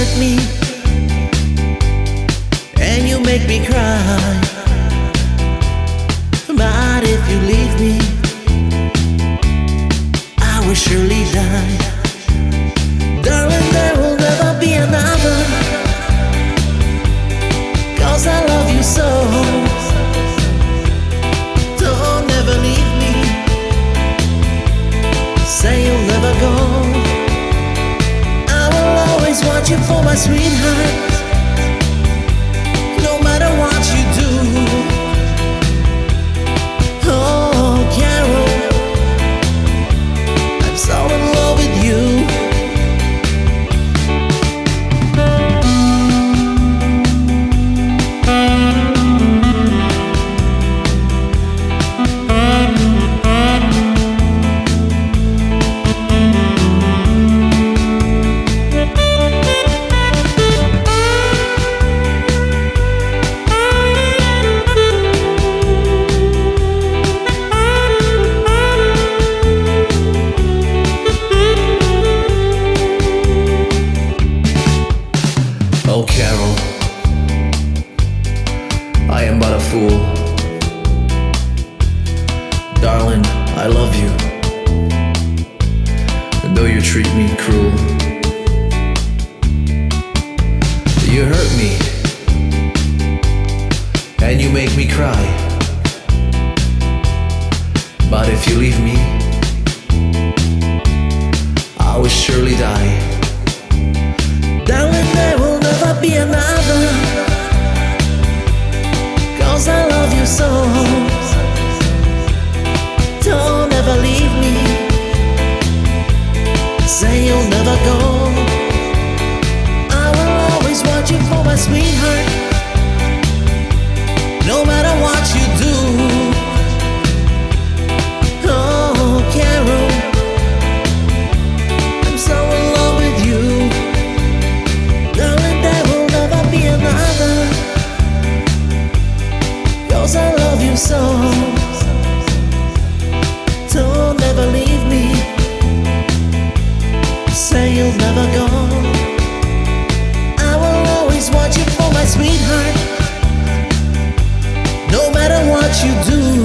hurt me, and you make me cry. You for my sweetheart. Fool. Darling, I love you. And though you treat me cruel, you hurt me. And you make me cry. But if you leave me, I will surely die. I so. Don't ever leave me. Say you'll never go. I will always want you for my sweetheart. No matter what you do.